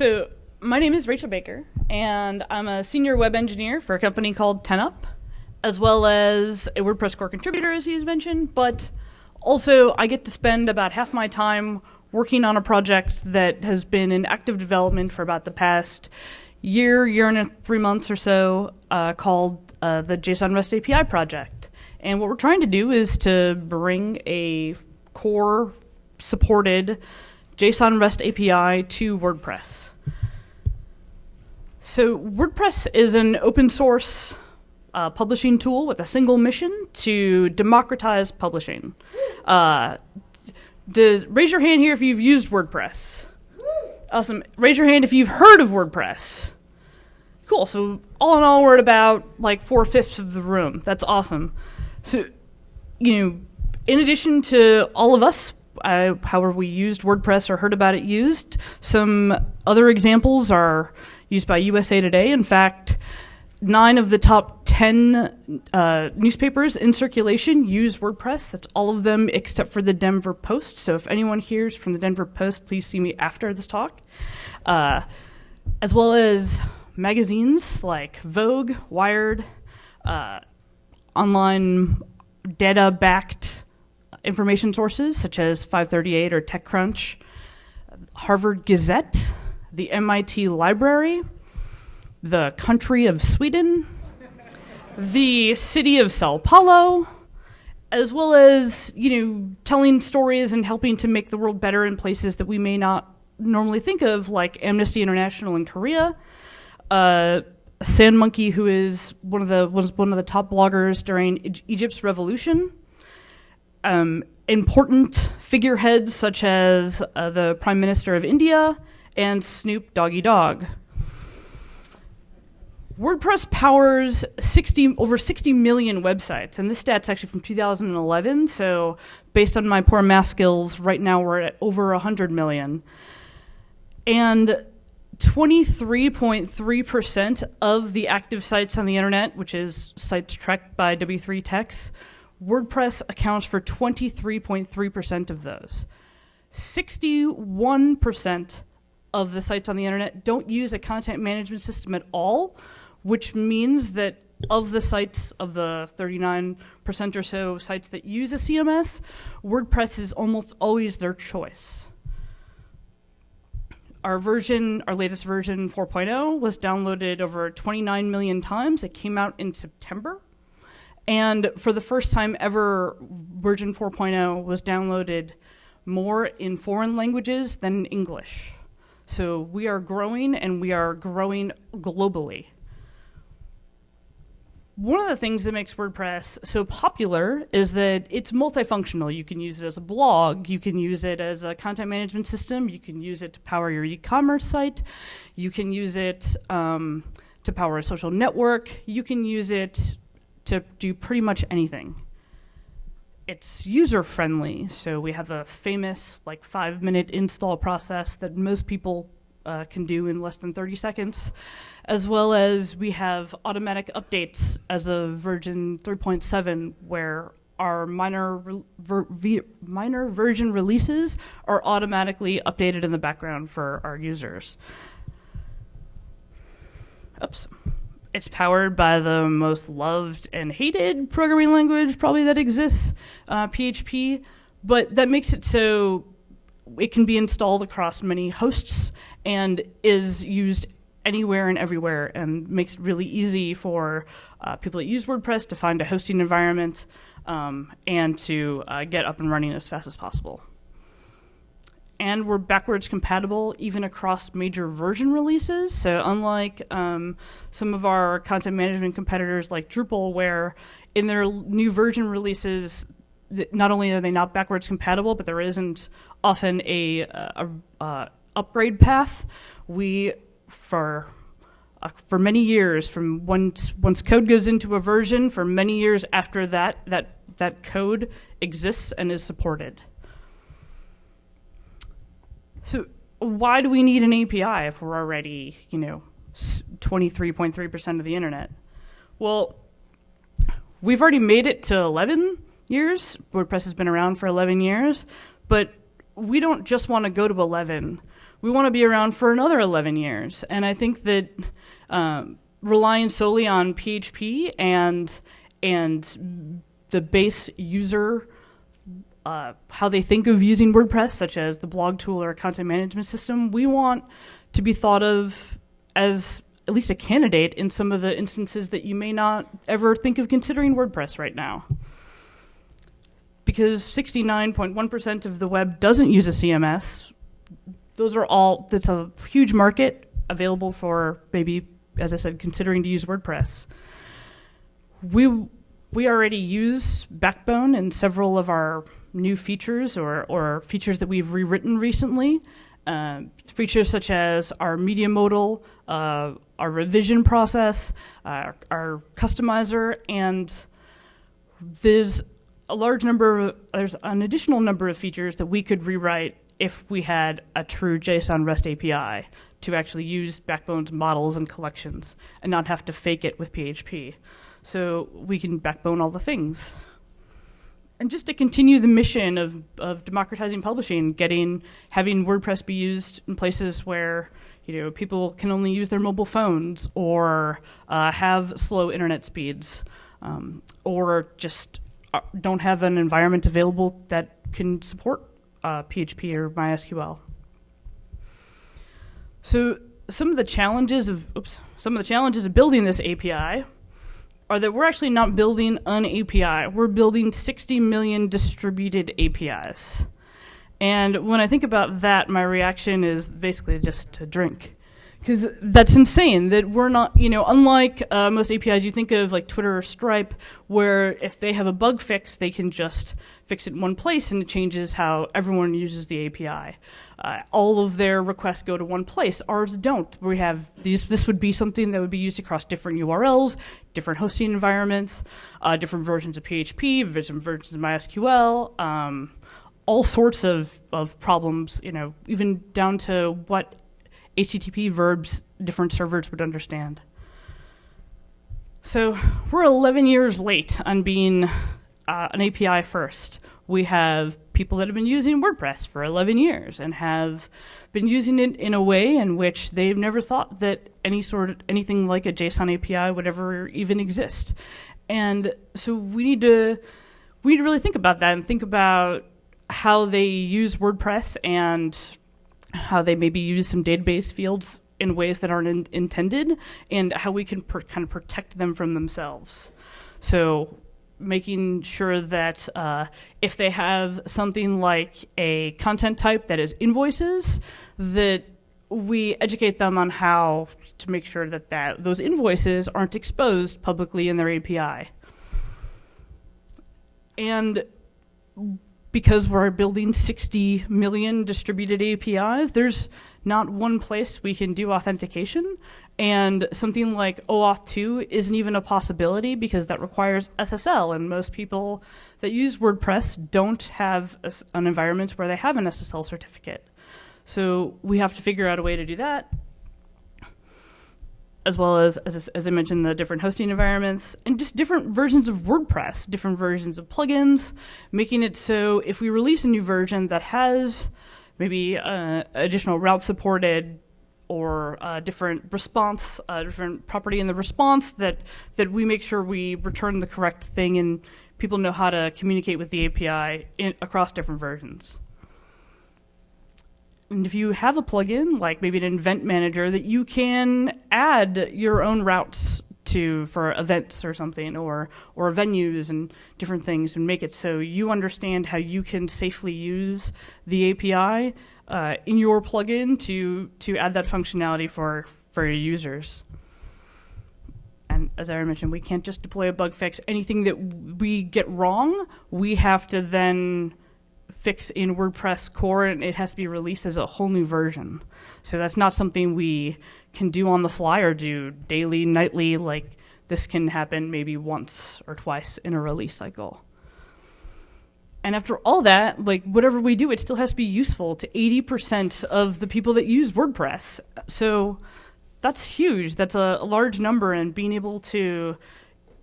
So, my name is Rachel Baker, and I'm a senior web engineer for a company called 10up, as well as a WordPress core contributor, as he's mentioned. But also, I get to spend about half my time working on a project that has been in active development for about the past year, year and a, three months or so, uh, called uh, the JSON REST API project. And what we're trying to do is to bring a core supported JSON REST API to WordPress. So WordPress is an open source uh, publishing tool with a single mission to democratize publishing. Uh, does raise your hand here if you've used WordPress? Awesome. Raise your hand if you've heard of WordPress. Cool. So all in all, we're at about like four fifths of the room. That's awesome. So, you know, in addition to all of us, uh, however we used WordPress or heard about it used, some other examples are used by USA Today. In fact, nine of the top 10 uh, newspapers in circulation use WordPress. That's all of them except for the Denver Post. So if anyone hears from the Denver Post, please see me after this talk. Uh, as well as magazines like Vogue, Wired, uh, online data backed information sources such as 538 or TechCrunch, Harvard Gazette, the MIT Library, the country of Sweden, the city of Sao Paulo, as well as, you know, telling stories and helping to make the world better in places that we may not normally think of, like Amnesty International in Korea, uh, SandMonkey, who is one of the was one of the top bloggers during Egypt's revolution. Um, important figureheads such as uh, the Prime Minister of India and Snoop Doggy Dogg. WordPress powers 60 over 60 million websites, and this stat's actually from 2011. So, based on my poor math skills, right now we're at over 100 million. And 23.3% of the active sites on the internet, which is sites tracked by W3 Techs, WordPress accounts for 23.3% of those. 61% of the sites on the internet don't use a content management system at all, which means that of the sites, of the 39% or so sites that use a CMS, WordPress is almost always their choice. Our version, our latest version 4.0 was downloaded over 29 million times. It came out in September. And for the first time ever, version 4.0 was downloaded more in foreign languages than in English. So we are growing and we are growing globally one of the things that makes WordPress so popular is that it's multifunctional. You can use it as a blog, you can use it as a content management system, you can use it to power your e-commerce site, you can use it um, to power a social network, you can use it to do pretty much anything. It's user friendly, so we have a famous like five minute install process that most people uh, can do in less than 30 seconds, as well as we have automatic updates as of version 3.7, where our minor ver minor version releases are automatically updated in the background for our users. Oops. It's powered by the most loved and hated programming language probably that exists, uh, PHP, but that makes it so it can be installed across many hosts and is used anywhere and everywhere and makes it really easy for uh, people that use WordPress to find a hosting environment um, and to uh, get up and running as fast as possible. And we're backwards compatible even across major version releases. So unlike um, some of our content management competitors like Drupal, where in their new version releases, not only are they not backwards compatible, but there isn't often a, a, a upgrade path, we for uh, for many years, from once once code goes into a version, for many years after that, that that code exists and is supported. So why do we need an API if we're already, you know, 23.3% of the internet? Well, we've already made it to 11 years. WordPress has been around for 11 years, but we don't just want to go to 11 we want to be around for another 11 years. And I think that um, relying solely on PHP and and the base user uh, how they think of using WordPress, such as the blog tool or content management system, we want to be thought of as at least a candidate in some of the instances that you may not ever think of considering WordPress right now. Because 69.1% of the web doesn't use a CMS, those are all, that's a huge market available for maybe, as I said, considering to use WordPress. We, we already use Backbone in several of our new features or, or features that we've rewritten recently. Uh, features such as our media modal, uh, our revision process, uh, our customizer, and there's a large number of, there's an additional number of features that we could rewrite if we had a true JSON REST API to actually use Backbone's models and collections and not have to fake it with PHP. So we can backbone all the things. And just to continue the mission of, of democratizing publishing, getting having WordPress be used in places where you know people can only use their mobile phones or uh, have slow internet speeds, um, or just uh, don't have an environment available that can support uh, PHP or MySQL. So some of the challenges of oops, some of the challenges of building this API are that we're actually not building an API. We're building 60 million distributed APIs. And when I think about that, my reaction is basically just to drink. Because that's insane that we're not, you know, unlike uh, most APIs you think of like Twitter or Stripe, where if they have a bug fix, they can just fix it in one place and it changes how everyone uses the API uh, all of their requests go to one place. Ours don't. We have these. This would be something that would be used across different URLs, different hosting environments, uh, different versions of PHP, different versions of MySQL, um, all sorts of, of problems. You know, even down to what HTTP verbs different servers would understand. So we're 11 years late on being uh, an API first. We have people that have been using WordPress for 11 years and have been using it in a way in which they've never thought that any sort of anything like a JSON API would ever even exist. And so we need to we need to really think about that and think about how they use WordPress and how they maybe use some database fields in ways that aren't in intended and how we can kind of protect them from themselves. So making sure that uh, if they have something like a content type that is invoices, that we educate them on how to make sure that, that those invoices aren't exposed publicly in their API. And because we're building 60 million distributed APIs, there's not one place we can do authentication. And something like OAuth 2 isn't even a possibility because that requires SSL. And most people that use WordPress don't have an environment where they have an SSL certificate. So we have to figure out a way to do that, as well as, as, as I mentioned, the different hosting environments and just different versions of WordPress, different versions of plugins, making it so if we release a new version that has maybe uh, additional route supported or a different response, a different property in the response that that we make sure we return the correct thing and people know how to communicate with the API in, across different versions. And if you have a plugin, like maybe an event manager, that you can add your own routes to for events or something or or venues and different things and make it so you understand how you can safely use the API uh, in your plugin to to add that functionality for for your users. And as I mentioned, we can't just deploy a bug fix. Anything that we get wrong, we have to then fix in WordPress core and it has to be released as a whole new version. So that's not something we can do on the fly or do daily, nightly. Like this can happen maybe once or twice in a release cycle. And after all that, like whatever we do, it still has to be useful to 80% of the people that use WordPress. So that's huge. That's a, a large number, and being able to,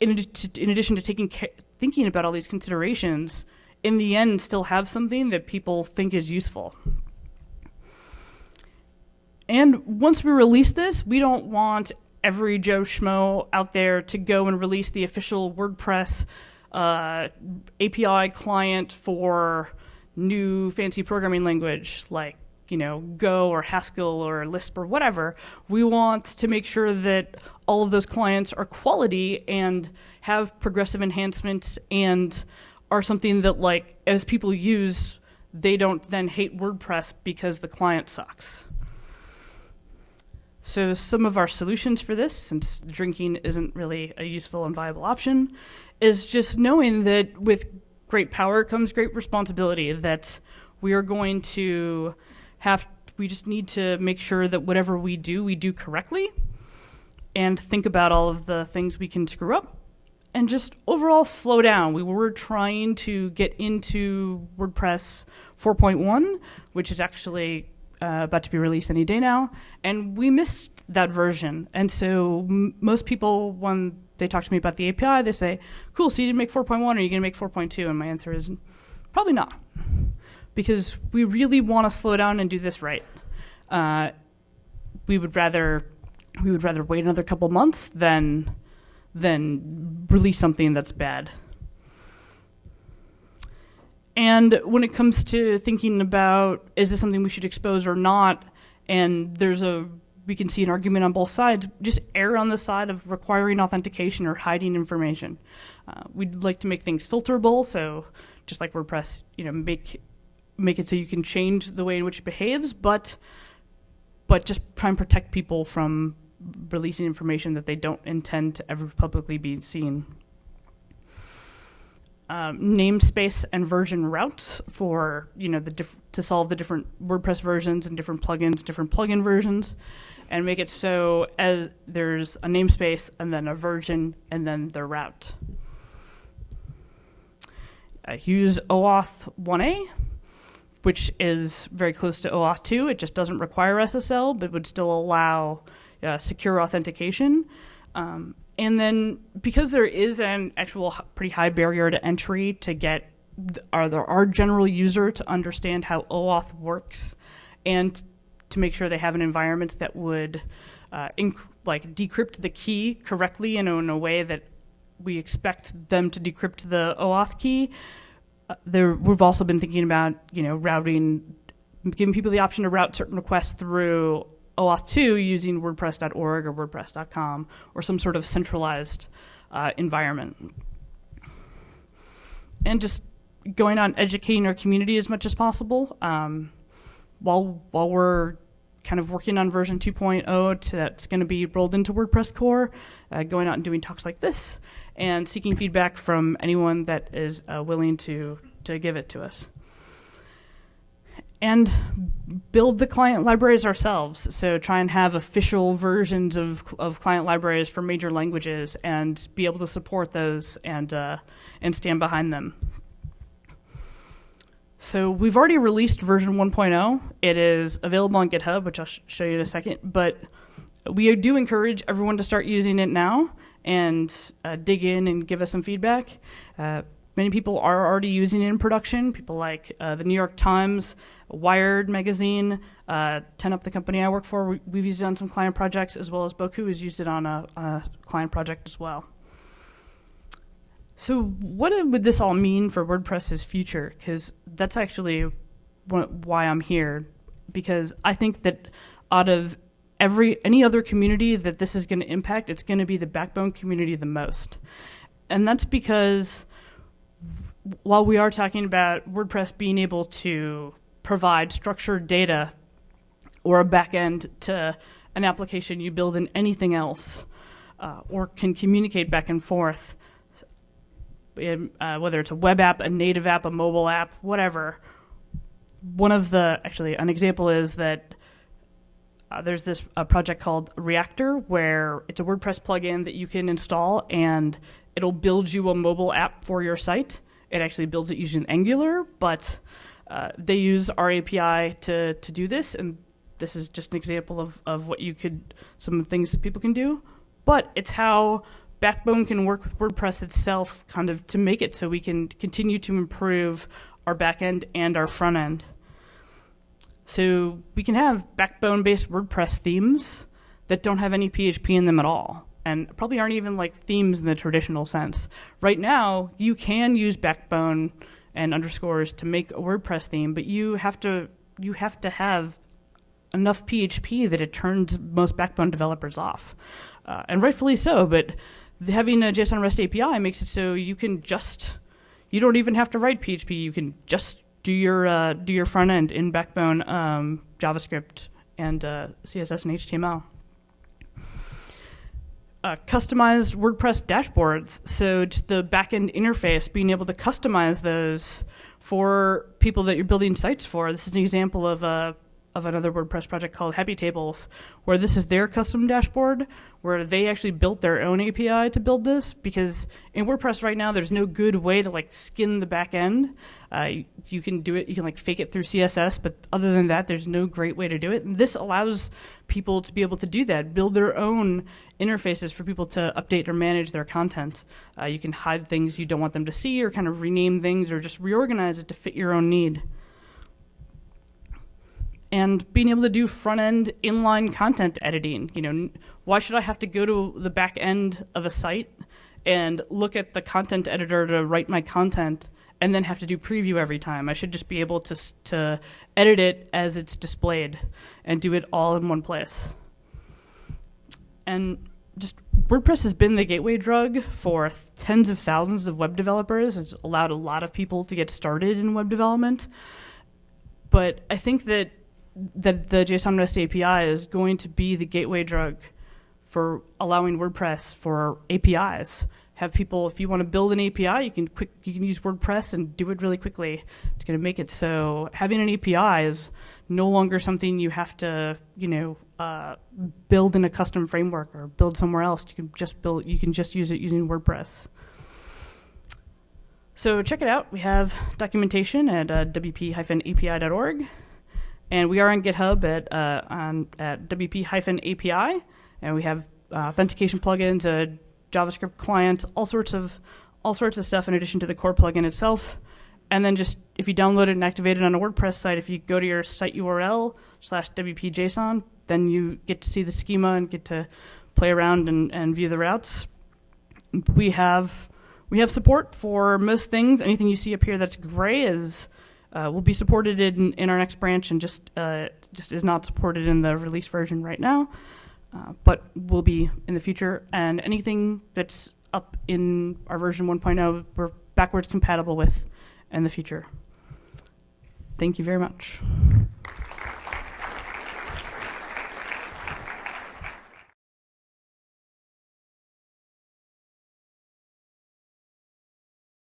in, to, in addition to taking care thinking about all these considerations, in the end, still have something that people think is useful. and once we release this, we don't want every Joe Schmo out there to go and release the official WordPress uh, API client for new fancy programming language like you know Go or Haskell or Lisp or whatever. We want to make sure that all of those clients are quality and have progressive enhancements and are something that like as people use they don't then hate WordPress because the client sucks. So some of our solutions for this, since drinking isn't really a useful and viable option, is just knowing that with great power comes great responsibility, that we are going to have, we just need to make sure that whatever we do, we do correctly and think about all of the things we can screw up and just overall slow down. We were trying to get into WordPress 4.1, which is actually uh, about to be released any day now, and we missed that version. And so most people, when they talk to me about the API, they say, "Cool, so you didn't make 4.1, or are you going to make 4.2?" And my answer is, probably not, because we really want to slow down and do this right. Uh, we would rather we would rather wait another couple months than than release something that's bad. And when it comes to thinking about is this something we should expose or not, and there's a we can see an argument on both sides, just err on the side of requiring authentication or hiding information. Uh, we'd like to make things filterable, so just like WordPress, you know, make make it so you can change the way in which it behaves, but but just try and protect people from releasing information that they don't intend to ever publicly be seen. Um, namespace and version routes for you know the to solve the different WordPress versions and different plugins, different plugin versions, and make it so as there's a namespace and then a version and then the route. Uh, use OAuth 1A, which is very close to OAuth 2. It just doesn't require SSL, but would still allow uh, secure authentication. Um, and then because there is an actual pretty high barrier to entry to get our, our general user to understand how OAuth works and to make sure they have an environment that would uh, like decrypt the key correctly and in a way that we expect them to decrypt the OAuth key. Uh, there, we've also been thinking about you know routing, giving people the option to route certain requests through OAuth 2 using WordPress.org or WordPress.com or some sort of centralized uh, environment. And just going on educating our community as much as possible. Um, while while we're kind of working on version 2.0 that's going to be rolled into WordPress core, uh, going out and doing talks like this, and seeking feedback from anyone that is uh, willing to to give it to us and build the client libraries ourselves. So try and have official versions of, of client libraries for major languages and be able to support those and uh, and stand behind them. So we've already released version 1.0. It is available on GitHub, which I'll sh- show you in a second. But we do encourage everyone to start using it now and uh, dig in and give us some feedback. Uh, many people are already using it in production. People like uh, the New York Times, Wired magazine, uh, 10up, the company I work for, we, we've used it on some client projects, as well as Bocoup has used it on a, on a client project as well. So, what would this all mean for WordPress's future? Because that's actually why I'm here. Because I think that out of every any other community that this is going to impact, it's going to be the backbone community the most, and that's because while we are talking about WordPress being able to provide structured data or a backend to an application you build in anything else, uh, or can communicate back and forth, in, uh, whether it's a web app, a native app, a mobile app, whatever. One of the actually an example is that uh, there's this a project called Reactor where it's a WordPress plugin that you can install and it'll build you a mobile app for your site it actually builds it using Angular, but uh, they use our API to, to do this, and this is just an example of, of what you could, some things that people can do. But it's how Backbone can work with WordPress itself, kind of to make it so we can continue to improve our backend and our front end. So we can have backbone based WordPress themes that don't have any PHP in them at all and probably aren't even like themes in the traditional sense. Right now, you can use backbone and underscores to make a WordPress theme, but you have to you have to have enough PHP that it turns most backbone developers off. Uh, and rightfully so, but having a JSON REST API makes it so you can just you don't even have to write PHP. You can just do your uh, do your front end in Backbone, um, JavaScript, and uh, CSS and HTML. Uh, customized WordPress dashboards. So just the backend interface, being able to customize those for people that you're building sites for. This is an example of a of another WordPress project called Happy Tables, where this is their custom dashboard, where they actually built their own API to build this. Because in WordPress right now, there's no good way to like skin the back end. Uh, you, can do it, you can like fake it through CSS, but other than that, there's no great way to do it. And this allows people to be able to do that, build their own interfaces for people to update or manage their content. Uh, you can hide things you don't want them to see, or kind of rename things, or just reorganize it to fit your own need and being able to do front end inline content editing. You know, why should I have to go to the back end of a site and look at the content editor to write my content and then have to do preview every time? I should just be able to to edit it as it's displayed and do it all in one place. And just WordPress has been the gateway drug for tens of thousands of web developers. It's allowed a lot of people to get started in web development. But I think that that the JSON REST API is going to be the gateway drug for allowing WordPress for APIs. Have people, if you want to build an API, you can quick, you can use WordPress and do it really quickly. It's going to make it so having an API is no longer something you have to, you know, uh, build in a custom framework or build somewhere else. You can just build, you can just use it using WordPress. So check it out. We have documentation at uh, wp-api.org. And we are on GitHub at uh, on at wp-api, and we have uh, authentication plugins, a JavaScript client, all sorts of all sorts of stuff in addition to the core plugin itself. And then just if you download it and activate it on a WordPress site, if you go to your site URL slash wp-json, then you get to see the schema and get to play around and, and view the routes. We have we have support for most things. Anything you see up here that's gray is uh, will be supported in, in our next branch and just uh, just is not supported in the release version right now, uh, but will be in the future. And anything that's up in our version 1.0, we're backwards compatible with in the future. Thank you very much.